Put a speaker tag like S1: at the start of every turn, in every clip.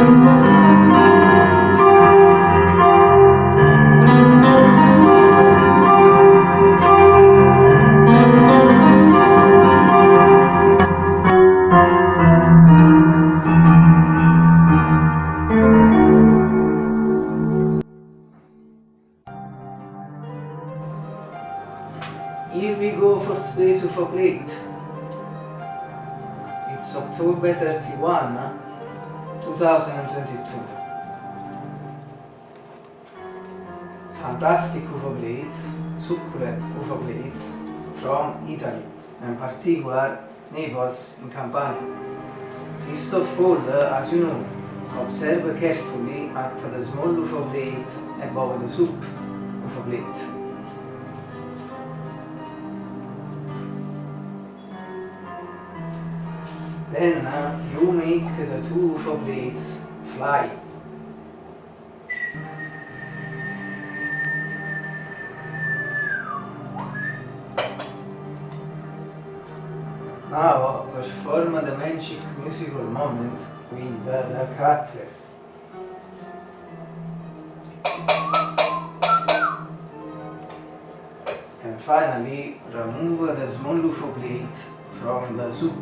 S1: Here we go for today's UFO plate. It's October 31, huh? 2022. Fantastic UFO plates, succulent UFO plates from Italy, in particular Naples in Campania. Of all, as you know, observe carefully at the small UFO plate above the soup UFO plate. Then uh, you make the two blades fly. Now perform the magic musical moment with the cutler. And finally remove the small UFO plate from the soup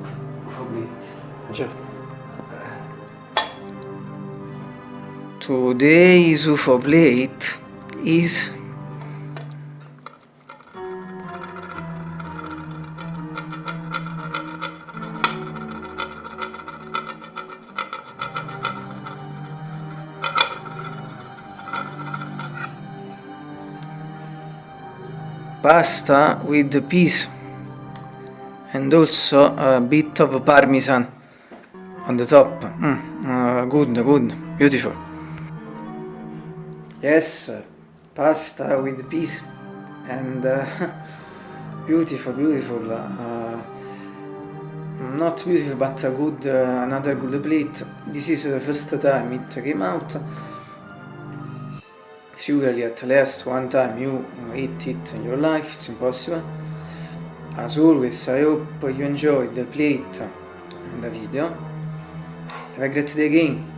S1: UFO plate. Today's UFO plate is pasta with peas and also a bit of parmesan on the top. Mm, uh, good, good, beautiful. Yes, pasta with peas and uh, beautiful, beautiful. Uh, not beautiful, but a good, uh, another good plate. This is the first time it came out. Surely at least one time you eat it in your life, it's impossible. As always, I hope you enjoyed the plate and the video. Have a great day again.